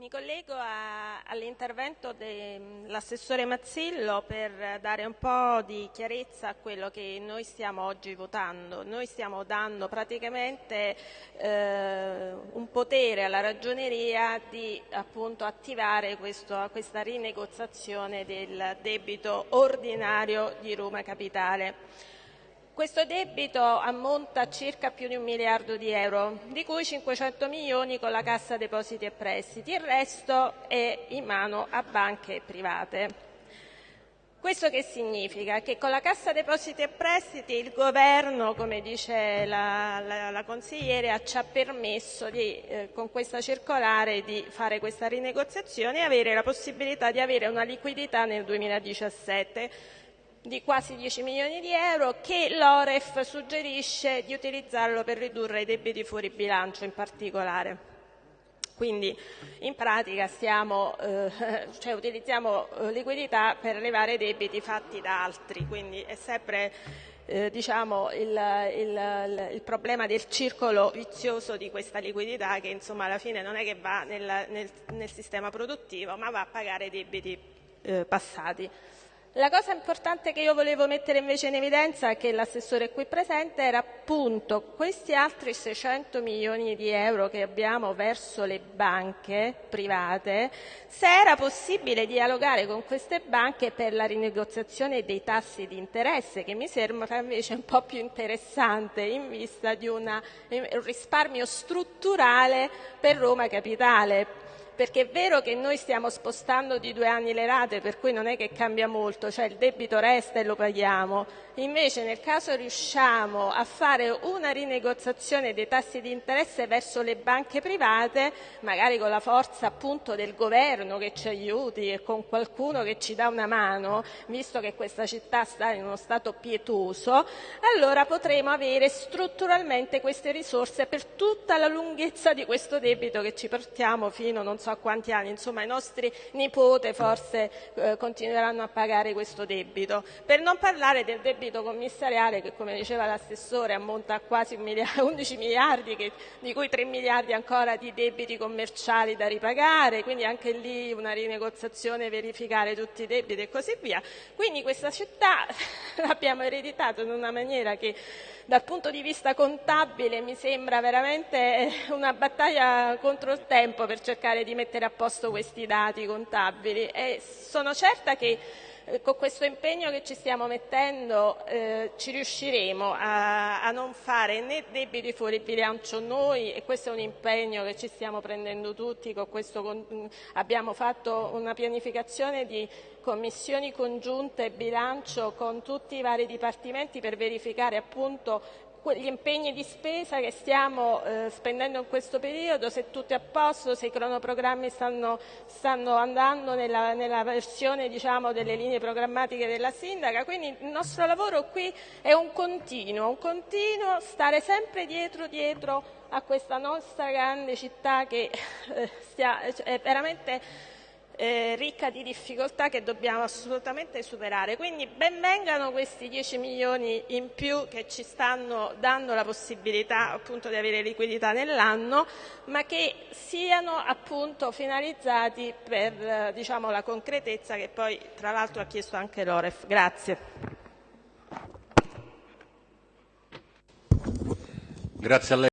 Mi collego all'intervento dell'assessore Mazzillo per dare un po' di chiarezza a quello che noi stiamo oggi votando. Noi stiamo dando praticamente eh, un potere alla ragioneria di appunto, attivare questo, questa rinegoziazione del debito ordinario di Roma Capitale. Questo debito ammonta a circa più di un miliardo di euro, di cui 500 milioni con la Cassa Depositi e Prestiti, il resto è in mano a banche private. Questo che significa? Che con la Cassa Depositi e Prestiti il governo, come dice la, la, la consigliere, ci ha permesso di, eh, con questa circolare di fare questa rinegoziazione e avere la possibilità di avere una liquidità nel 2017 di quasi 10 milioni di euro che l'Oref suggerisce di utilizzarlo per ridurre i debiti fuori bilancio in particolare. Quindi in pratica stiamo, eh, cioè utilizziamo eh, liquidità per levare debiti fatti da altri, quindi è sempre eh, diciamo, il, il, il, problema del circolo vizioso di questa liquidità che insomma alla fine non è che va nel, nel, nel sistema produttivo ma va a pagare debiti eh, passati. La cosa importante che io volevo mettere invece in evidenza, che l'assessore qui presente, era appunto questi altri 600 milioni di euro che abbiamo verso le banche private, se era possibile dialogare con queste banche per la rinegoziazione dei tassi di interesse, che mi sembra invece un po' più interessante in vista di una, un risparmio strutturale per Roma Capitale perché è vero che noi stiamo spostando di due anni le rate, per cui non è che cambia molto, cioè il debito resta e lo paghiamo, invece nel caso riusciamo a fare una rinegoziazione dei tassi di interesse verso le banche private, magari con la forza appunto del governo che ci aiuti e con qualcuno che ci dà una mano, visto che questa città sta in uno stato pietoso, allora potremo avere strutturalmente queste risorse per tutta la lunghezza di questo debito che ci portiamo fino non so so quanti anni, insomma i nostri nipoti forse eh, continueranno a pagare questo debito. Per non parlare del debito commissariale che come diceva l'assessore ammonta a quasi 11 miliardi che, di cui 3 miliardi ancora di debiti commerciali da ripagare, quindi anche lì una rinegoziazione, verificare tutti i debiti e così via. Quindi questa città l'abbiamo ereditato in una maniera che dal punto di vista contabile mi sembra veramente una battaglia contro il tempo per cercare di mettere a posto questi dati contabili. E sono certa che con questo impegno che ci stiamo mettendo eh, ci riusciremo a, a, non fare né debiti fuori bilancio noi e questo è un impegno che ci stiamo prendendo tutti, con questo con, abbiamo fatto una pianificazione di commissioni congiunte bilancio con tutti i vari dipartimenti per verificare appunto gli impegni di spesa che stiamo eh, spendendo in questo periodo, se tutto è a posto, se i cronoprogrammi stanno, stanno andando nella, nella versione diciamo, delle linee programmatiche della sindaca. Quindi il nostro lavoro qui è un continuo, un continuo stare sempre dietro, dietro a questa nostra grande città che eh, stia, è veramente eh, ricca di difficoltà che dobbiamo assolutamente superare. Quindi benvengano questi 10 milioni in più che ci stanno dando la possibilità appunto di avere liquidità nell'anno, ma che siano appunto finalizzati per eh, diciamo, la concretezza che poi tra l'altro ha chiesto anche l'Oref. Grazie. Grazie a lei.